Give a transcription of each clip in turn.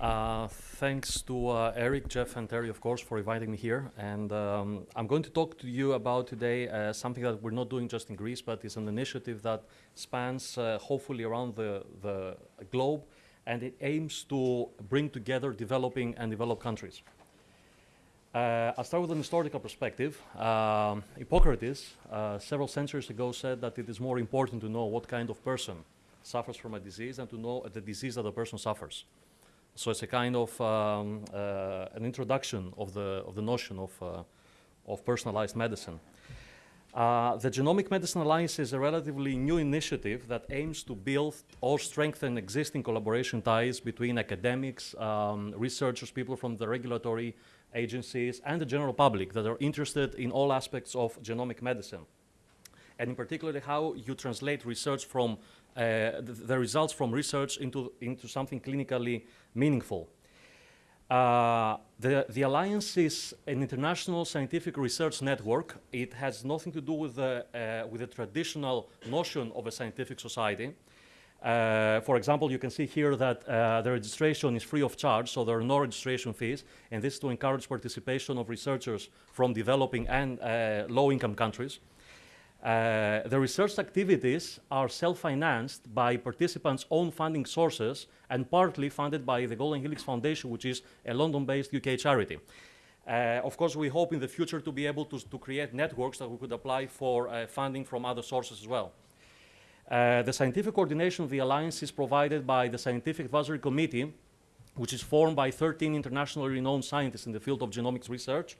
Uh, thanks to uh, Eric, Jeff, and Terry, of course, for inviting me here. And um, I'm going to talk to you about today uh, something that we're not doing just in Greece, but it's an initiative that spans uh, hopefully around the, the globe, and it aims to bring together developing and developed countries. Uh, I'll start with an historical perspective. Um, Hippocrates, uh, several centuries ago, said that it is more important to know what kind of person suffers from a disease than to know the disease that the person suffers. So it's a kind of um, uh, an introduction of the, of the notion of, uh, of personalized medicine. Uh, the Genomic Medicine Alliance is a relatively new initiative that aims to build or strengthen existing collaboration ties between academics, um, researchers, people from the regulatory agencies, and the general public that are interested in all aspects of genomic medicine. And in particular, how you translate research from uh, the, the, results from research into, into something clinically meaningful. Uh, the, the Alliance is an international scientific research network. It has nothing to do with the, uh, with the traditional notion of a scientific society. Uh, for example, you can see here that uh, the registration is free of charge, so there are no registration fees, and this is to encourage participation of researchers from developing and uh, low-income countries. Uh, the research activities are self-financed by participants' own funding sources and partly funded by the Golden Helix Foundation, which is a London-based UK charity. Uh, of course, we hope in the future to be able to, to create networks that we could apply for uh, funding from other sources as well. Uh, the scientific coordination of the Alliance is provided by the Scientific Advisory Committee, which is formed by 13 internationally renowned scientists in the field of genomics research,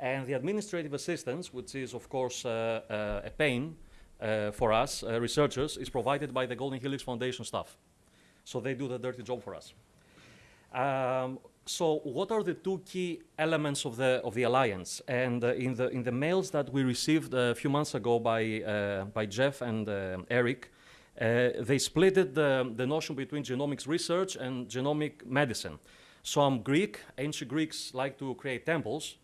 and the administrative assistance, which is, of course, uh, uh, a pain uh, for us researchers, is provided by the Golden Helix Foundation staff. So they do the dirty job for us. Um, so what are the two key elements of the of the alliance? And uh, in the in the mails that we received a few months ago by uh, by Jeff and uh, Eric, they split the the notion between genomics research and genomic medicine. So I'm Greek. Ancient Greeks like to create temples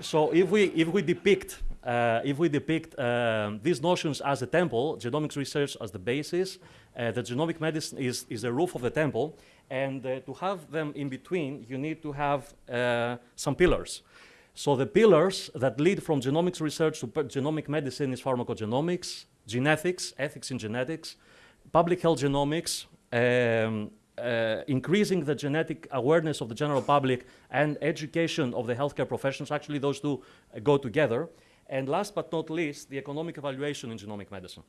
so if we if we depict uh, if we depict um, these notions as a temple, genomics research as the basis, uh, the genomic medicine is is the roof of the temple, and uh, to have them in between, you need to have uh, some pillars. So the pillars that lead from genomics research to genomic medicine is pharmacogenomics, genetics, ethics in genetics, public health genomics, um, uh, increasing the genetic awareness of the general public and education of the healthcare professionals. Actually, those two uh, go together. And last but not least, the economic evaluation in genomic medicine.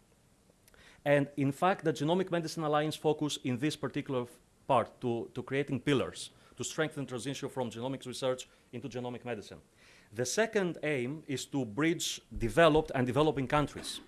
And in fact, the Genomic Medicine Alliance focus in this particular part to, to creating pillars to strengthen transition from genomics research into genomic medicine. The second aim is to bridge developed and developing countries.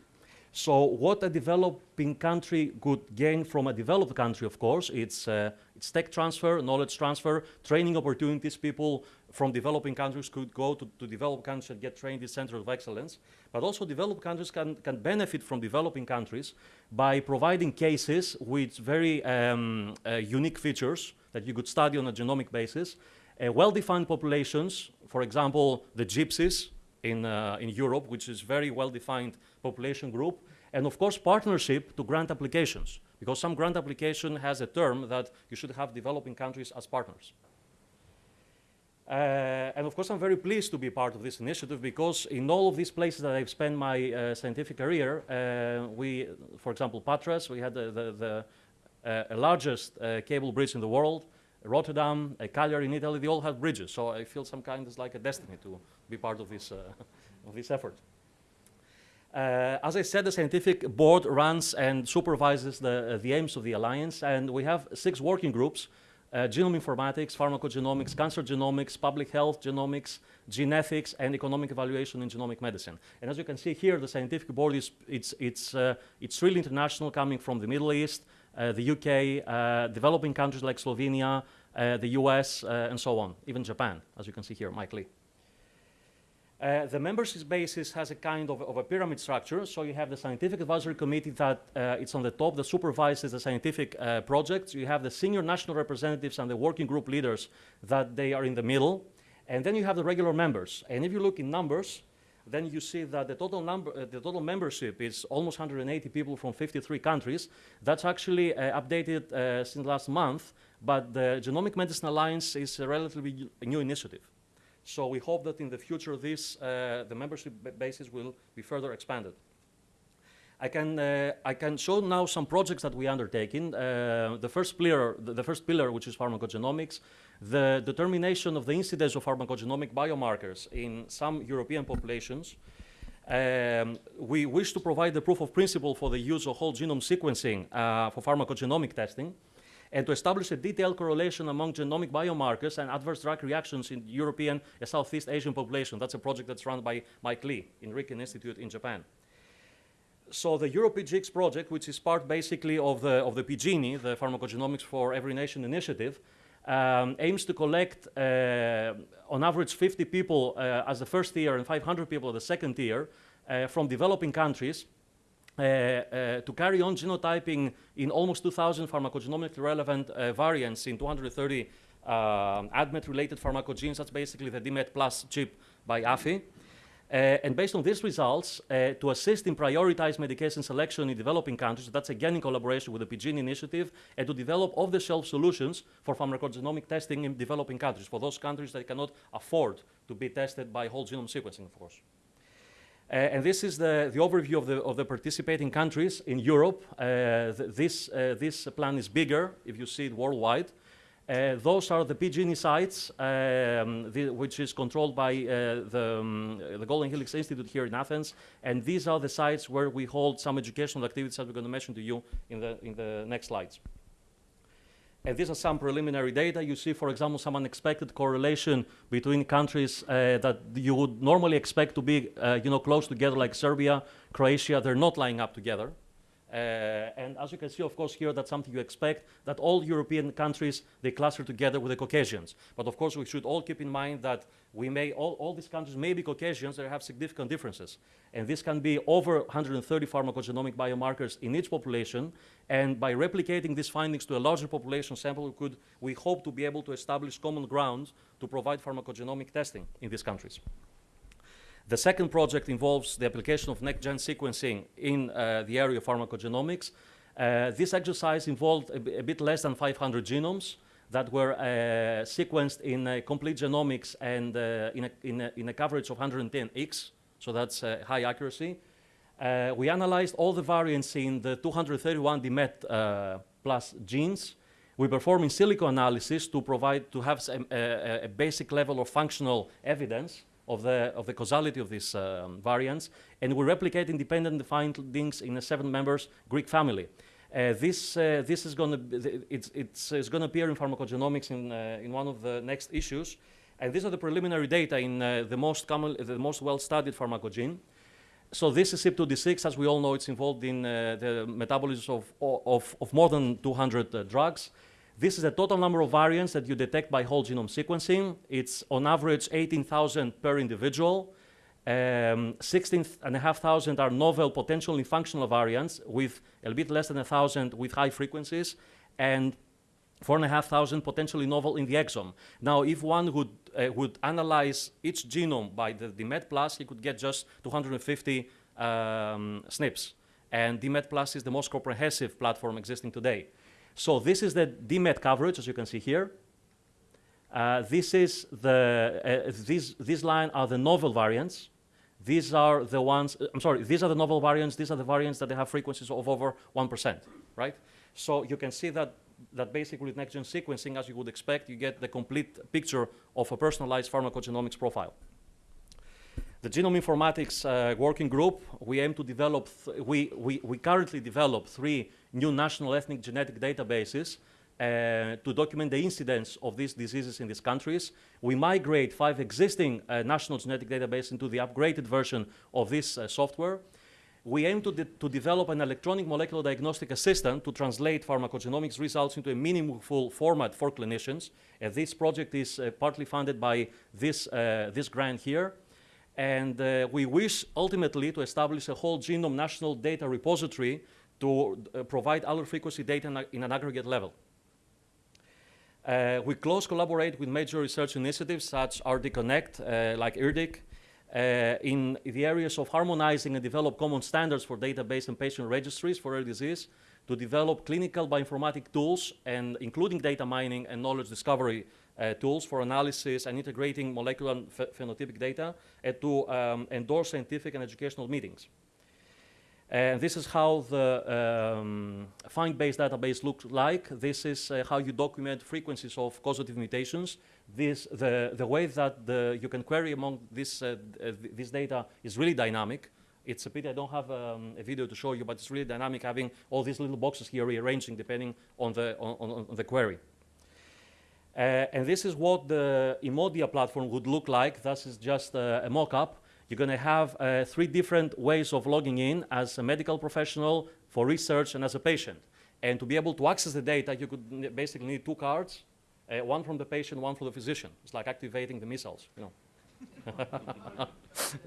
So what a developing country could gain from a developed country, of course, it's, uh, it's tech transfer, knowledge transfer, training opportunities. People from developing countries could go to, to developed countries and get trained in centers of excellence. But also developed countries can, can benefit from developing countries by providing cases with very um, uh, unique features that you could study on a genomic basis. Uh, well-defined populations, for example, the gypsies, in, uh, in Europe, which is very well-defined population group, and of course partnership to grant applications, because some grant application has a term that you should have developing countries as partners. Uh, and of course, I'm very pleased to be part of this initiative because in all of these places that I've spent my uh, scientific career, uh, we, for example, Patras, we had the, the, the uh, largest uh, cable bridge in the world, Rotterdam, Cagliari in Italy, they all have bridges. So I feel some kind of like a destiny to be part of this, uh, of this effort. Uh, as I said, the scientific board runs and supervises the, uh, the aims of the Alliance, and we have six working groups, uh, genome informatics, pharmacogenomics, cancer genomics, public health genomics, genetics, and economic evaluation in genomic medicine. And as you can see here, the scientific board is it's, it's, uh, it's really international, coming from the Middle East, uh, the UK, uh, developing countries like Slovenia, the US, and so on, even Japan, as you can see here, Mike Lee. Uh, the membership basis has a kind of, of, a pyramid structure. So you have the scientific advisory committee that uh, it's on the top that supervises the scientific uh, projects. You have the senior national representatives and the working group leaders that they are in the middle. And then you have the regular members. And if you look in numbers, then you see that the total number, uh, the total membership is almost 180 people from 53 countries. That's actually uh, updated uh, since last month, but the Genomic Medicine Alliance is a relatively new initiative. So we hope that in the future, this, uh, the membership basis will be further expanded. I can, uh, I can show now some projects that we are undertaking. Uh, the, first pillar, the, the, first pillar, which is pharmacogenomics, the determination of the incidence of pharmacogenomic biomarkers in some European populations. Um, we wish to provide the proof of principle for the use of whole genome sequencing uh, for pharmacogenomic testing and to establish a detailed correlation among genomic biomarkers and adverse drug reactions in European and Southeast Asian population. That's a project that's run by Mike Lee in Riken Institute in Japan so the EuroPGX project, which is part basically of the, of the PGENI, the Pharmacogenomics for Every Nation initiative, um, aims to collect uh, on average 50 people uh, as the first tier and 500 people the second tier uh, from developing countries to carry on genotyping in almost 2,000 pharmacogenomically relevant uh, variants in 230 um, ADMET-related pharmacogenes. That's basically the DMET plus chip by AFI. Uh, and based on these results, uh, to assist in prioritized medication selection in developing countries, that's again in collaboration with the PGENI initiative, and to develop off-the-shelf solutions for pharmacogenomic testing in developing countries, for those countries that cannot afford to be tested by whole genome sequencing, of course. Uh, and this is the, the overview of the, of the participating countries in Europe. Uh, th this, uh, this plan is bigger, if you see it worldwide. Uh, those are the PGENI sites, um, the, which is controlled by uh, the, um, the, Golden Helix Institute here in Athens. And these are the sites where we hold some educational activities that we're going to mention to you in the, in the next slides. And these are some preliminary data. You see, for example, some unexpected correlation between countries uh, that you would normally expect to be uh, you know, close together, like Serbia, Croatia. They're not lining up together. Uh, and as you can see, of course, here that's something you expect, that all European countries, they cluster together with the Caucasians. But of course, we should all keep in mind that we may, all, all these countries may be Caucasians, they have significant differences. And this can be over 130 pharmacogenomic biomarkers in each population. And by replicating these findings to a larger population sample, we, could, we hope to be able to establish common ground to provide pharmacogenomic testing in these countries. The second project involves the application of next-gen sequencing in uh, the area of pharmacogenomics. Uh, this exercise involved a, bit less than 500 genomes that were uh, sequenced in uh, complete genomics and uh, in a, in, a, in, a, coverage of 110x, so that's uh, high accuracy. we analyzed all the variants in the 231 DMET plus genes. We perform in silico analysis to provide, to have a, a, a basic level of functional evidence of the, of the causality of these um, variants, and we replicate independent findings in a seven members Greek family. Uh, this, uh, this is going to it's, it's, it's going to appear in pharmacogenomics in, uh, in one of the next issues. And these are the preliminary data in uh, the most common, the most well-studied pharmacogene. So this is CYP2D6. As we all know, it's involved in uh, the metabolism of, of, of more than 200 uh, drugs. This is the total number of variants that you detect by whole genome sequencing. It's on average 18,000 per individual. Um, 16,500 are novel, potentially functional variants with a bit less than 1,000 with high frequencies, and 4,500 potentially novel in the exome. Now, if one would, uh, would analyze each genome by the DMET Plus, he could get just 250 um, SNPs. And DMET Plus is the most comprehensive platform existing today. So this is the DMET coverage, as you can see here. Uh, this is the, uh, these, these line are the novel variants. These are the ones, uh, I'm sorry, these are the novel variants. These are the variants that they have frequencies of over 1%, right? So you can see that, that basically with next-gen sequencing, as you would expect, you get the complete picture of a personalized pharmacogenomics profile. The Genome Informatics uh, Working Group, we aim to develop, we, we, we currently develop three new national ethnic genetic databases uh, to document the incidence of these diseases in these countries. We migrate five existing uh, national genetic databases into the upgraded version of this uh, software. We aim to, de to develop an electronic molecular diagnostic assistant to translate pharmacogenomics results into a meaningful format for clinicians. this project is uh, partly funded by this, uh, this grant here. And uh, we wish ultimately to establish a whole genome national data repository to uh, provide allele frequency data in, an aggregate level. Uh, we close collaborate with major research initiatives such as RD Connect, uh, like IRDiC, uh, in the areas of harmonizing and develop common standards for database and patient registries for rare disease, to develop clinical bioinformatic tools, and including data mining and knowledge discovery tools for analysis and integrating molecular and ph phenotypic data, to um, endorse scientific and educational meetings. And this is how the um, find-based database looks like. This is uh, how you document frequencies of causative mutations. This, the, the way that the, you can query among this, uh, th this data is really dynamic. It's a pity I don't have um, a video to show you, but it's really dynamic having all these little boxes here rearranging depending on the, on, on, on the query. Uh, and this is what the Emodia platform would look like. This is just a mock-up. You're going to have uh, three different ways of logging in as a medical professional, for research, and as a patient. And to be able to access the data, you could basically need two cards, uh, one from the patient, one from the physician. It's like activating the missiles, you know.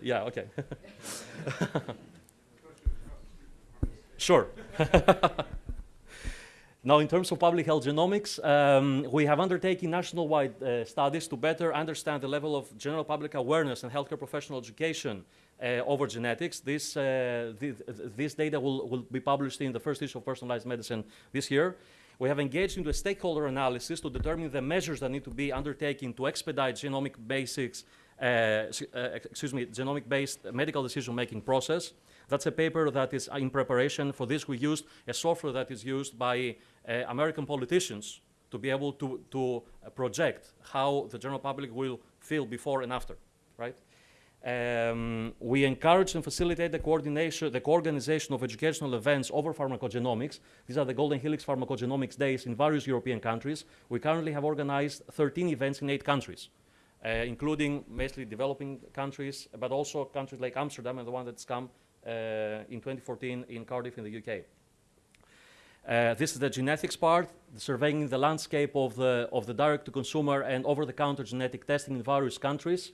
yeah, okay. sure. Now, in terms of public health genomics, um, we have undertaken national-wide uh, studies to better understand the level of general public awareness and healthcare professional education uh, over genetics. This, uh, th this data will, will be published in the first issue of Personalized Medicine this year. We have engaged into a stakeholder analysis to determine the measures that need to be undertaken to expedite genomic basics, excuse me, genomic-based medical decision-making process. That's a paper that is in preparation. For this, we used a software that is used by uh, American politicians to be able to, to uh, project how the general public will feel before and after, right? Um, we encourage and facilitate the coordination, the co-organization of educational events over pharmacogenomics. These are the Golden Helix Pharmacogenomics Days in various European countries. We currently have organized 13 events in eight countries, uh, including mostly developing countries, but also countries like Amsterdam and the one that's come uh, in 2014 in Cardiff in the UK. Uh, this is the genetics part, surveying the landscape of the, of the direct-to-consumer and over-the-counter genetic testing in various countries.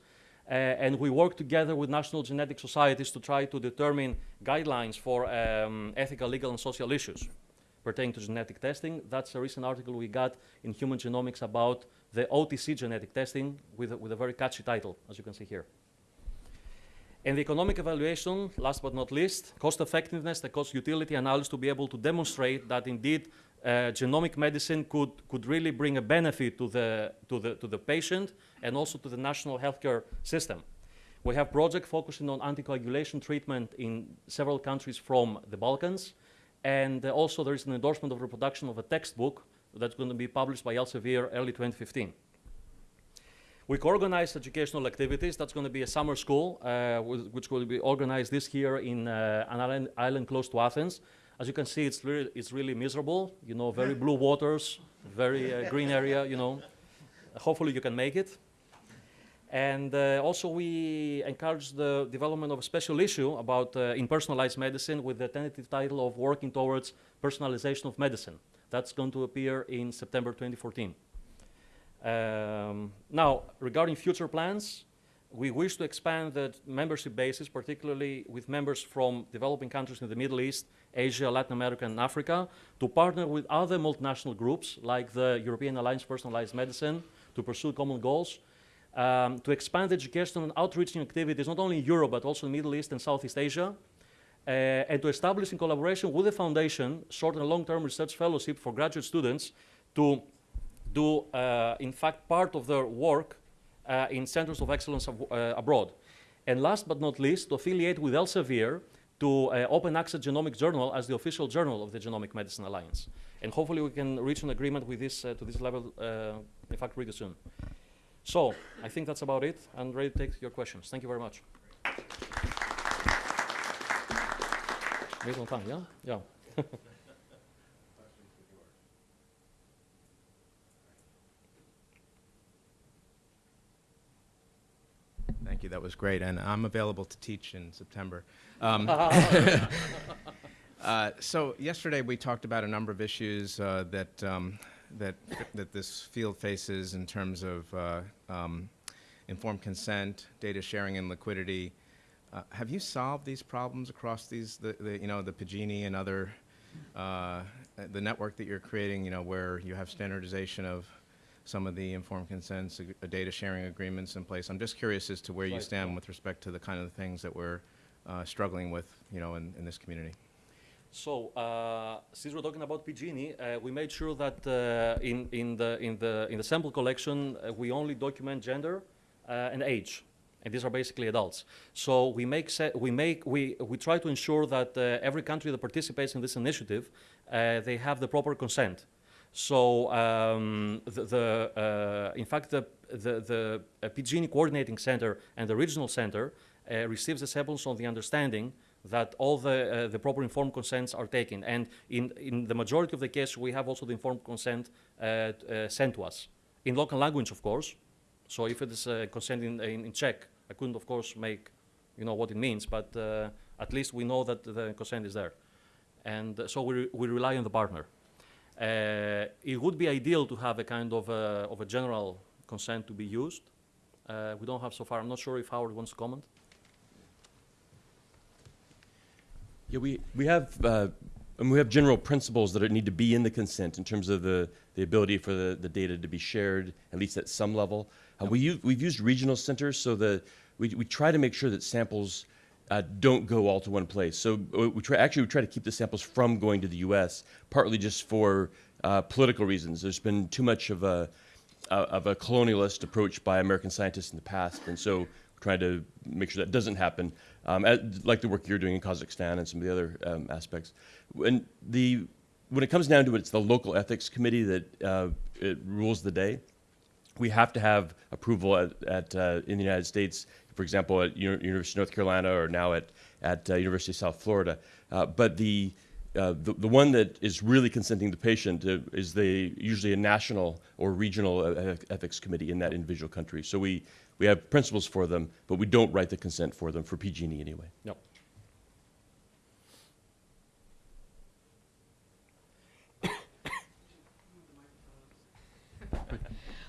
Uh, and we work together with national genetic societies to try to determine guidelines for um, ethical, legal, and social issues pertaining to genetic testing. That's a recent article we got in Human Genomics about the OTC genetic testing with a, with a very catchy title, as you can see here. And the economic evaluation, last but not least, cost effectiveness, the cost utility analysis to be able to demonstrate that indeed uh, genomic medicine could, could really bring a benefit to the, to, the, to the patient and also to the national healthcare system. We have projects focusing on anticoagulation treatment in several countries from the Balkans. And uh, also there is an endorsement of reproduction of a textbook that's going to be published by Elsevier early 2015. We organize educational activities. That's going to be a summer school, uh, which will be organized this year in uh, an island, island, close to Athens. As you can see, it's really, it's really miserable. You know, very blue waters, very uh, green area, you know. Hopefully you can make it. And uh, also we encourage the development of a special issue about uh, in personalized medicine with the tentative title of Working Towards Personalization of Medicine. That's going to appear in September 2014. Um, now, regarding future plans, we wish to expand the membership basis, particularly with members from developing countries in the Middle East, Asia, Latin America, and Africa, to partner with other multinational groups like the European Alliance for Personalized Medicine to pursue common goals, um, to expand education and outreaching activities not only in Europe, but also in the Middle East and Southeast Asia, and to establish in collaboration with the foundation short and long-term research fellowship for graduate students to do, uh, in fact, part of their work uh, in centers of excellence uh, abroad. And last but not least, to affiliate with Elsevier to Open Access genomic Journal as the official journal of the Genomic Medicine Alliance. And hopefully we can reach an agreement with this, to this level, in fact, really soon. So I think that's about it. I'm ready to take your questions. Thank you very much. Based on time, yeah? Yeah. Thank you. That was great. And I'm available to teach in September. Um, uh, so yesterday we talked about a number of issues uh, that, um, that, that this field faces in terms of uh, um, informed consent, data sharing and liquidity. Uh, have you solved these problems across these, the, the you know, the PAGINI and other, uh, the network that you're creating, you know, where you have standardization of some of the informed consents, uh, data sharing agreements in place. I'm just curious as to where you stand with respect to the kind of things that we're uh, struggling with, you know, in, in this community. So, uh, since we're talking about PG&E, uh, we made sure that uh, in, in, the, in, the, in the sample collection, uh, we only document gender uh, and age. And these are basically adults. So we make, we, make we, we try to ensure that uh, every country that participates in this initiative, uh, they have the proper consent. So um, the, the uh, in fact, the, the, the uh, PG&E Coordinating Center and the Regional Center uh, receives the samples on the understanding that all the, uh, the proper informed consents are taken. And in, in the majority of the cases, we have also the informed consent uh, uh, sent to us. In local language, of course. So if it is uh, consent in, in, in Czech, I couldn't, of course, make, you know, what it means, but uh, at least we know that the consent is there. And uh, so we, re- we rely on the partner. Uh, it would be ideal to have a kind of a, of a general consent to be used. Uh, we don't have so far. I'm not sure if Howard wants to comment. Yeah, we, we have, uh, and we have general principles that need to be in the consent in terms of the, the ability for the, the data to be shared, at least at some level. Uh, we use, we've used regional centers so that we, we try to make sure that samples uh, don't go all to one place. So uh, we try, actually, we try to keep the samples from going to the U.S., partly just for uh, political reasons. There's been too much of a, uh, of a colonialist approach by American scientists in the past, and so we're trying to make sure that doesn't happen, um, as, like the work you're doing in Kazakhstan and some of the other um, aspects. When the when it comes down to it, it's the local ethics committee that uh, it rules the day. We have to have approval at, at uh, in the United States, for example, at Uni- University of North Carolina or now at at uh, University of South Florida. Uh, but the uh, the, the one that is really consenting the patient uh, is the usually a national or regional uh, ethics committee in that individual country. So we, we have principles for them, but we don't write the consent for them for PG&E anyway. No.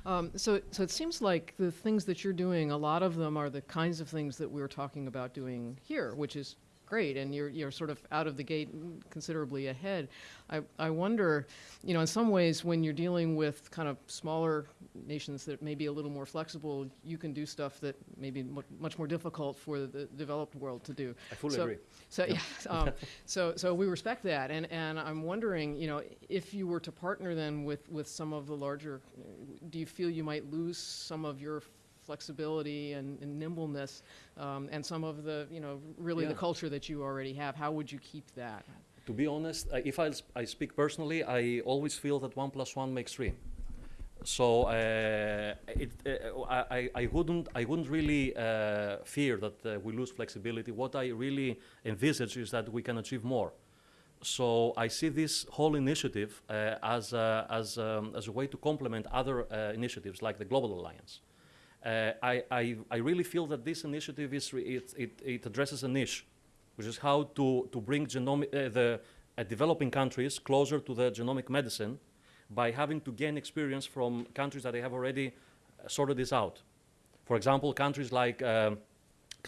Um, so, so it seems like the things that you're doing, a lot of them are the kinds of things that we're talking about doing here, which is great, and you're you're sort of out of the gate considerably ahead. I I wonder, you know, in some ways, when you're dealing with kind of smaller nations that may be a little more flexible, you can do stuff that may be mu- much more difficult for the developed world to do. I fully So- agree. So yeah, um, so so we respect that, and and I'm wondering, you know, if you were to partner then with with some of the larger, do you feel you might lose some of your flexibility and, and nimbleness, um, and some of the, you know, really the culture that you already have? How would you keep that? To be honest, uh, if I speak personally, I always feel that one plus one makes three. So uh, it, uh, I, I- I wouldn't, I wouldn't really uh, fear that uh, we lose flexibility. What I really envisage is that we can achieve more. So I see this whole initiative uh, as, a, as, um, as a way to complement other uh, initiatives like the Global Alliance. Uh, I, I, I really feel that this initiative is it, it, it addresses a niche, which is how to, to bring genomic, uh, the uh, developing countries closer to the genomic medicine by having to gain experience from countries that they have already uh, sorted this out. For example, countries like, um,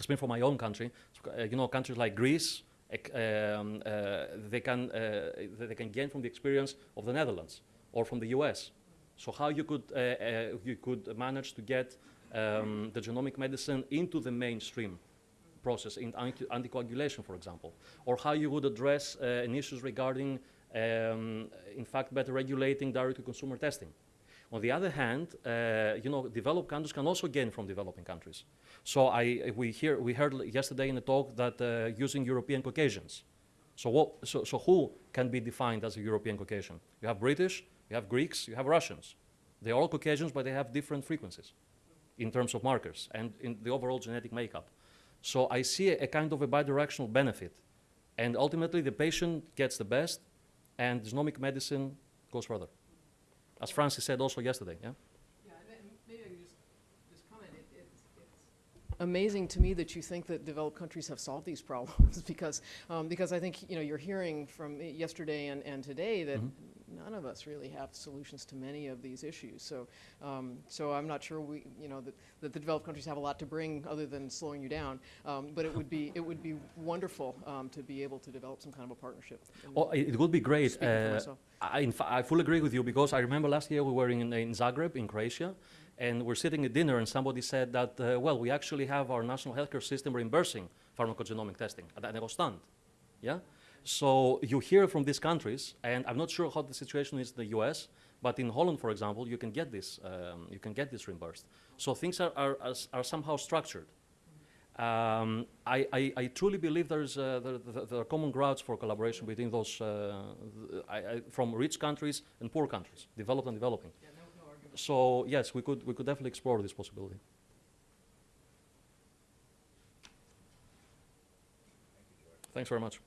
I for my own country, uh, you know, countries like Greece, um, they, can, they can gain from the experience of the Netherlands or from the US. So how you could, you could manage to get um, the genomic medicine into the mainstream process in anti- anticoagulation, for example, or how you would address uh, issues regarding, um, in fact, better regulating direct-to-consumer testing. On the other hand, uh, you know, developed countries can also gain from developing countries. So I, we, hear, we heard yesterday in the talk that uh, using European Caucasians. So, what, so, so who can be defined as a European Caucasian? You have British, you have Greeks, you have Russians. They're all Caucasians, but they have different frequencies in terms of markers and in the overall genetic makeup. So I see a, a kind of a bidirectional benefit. And ultimately, the patient gets the best, and genomic medicine goes further. As Francis said also yesterday, yeah? Yeah, maybe I can just, just comment. it's, amazing to me that you think that developed countries have solved these problems because, um, because I think, you know, you're hearing from yesterday and, and today that Mhm. None of us really have solutions to many of these issues. So, um, so I'm not sure we, you know, that, that the developed countries have a lot to bring other than slowing you down. Um, but it would be, it would be wonderful um, to be able to develop some kind of a partnership. Oh, it it would be great. Uh. I, in I fully agree with you because I remember last year we were in, in Zagreb, in Croatia, and we're sitting at dinner, and somebody said that, uh, well, we actually have our national healthcare system reimbursing pharmacogenomic testing. And I was stunned. Yeah? So you hear from these countries, and I'm not sure how the situation is in the US, but in Holland, for example, you can get this, um, you can get this reimbursed. So things are, are, are, are somehow structured. Um, I, I, I truly believe there's uh, there, there, there are common grounds for collaboration between those uh, th- I, I, from rich countries and poor countries, developed and developing. So yes, we could we could definitely explore this possibility. Thanks very much.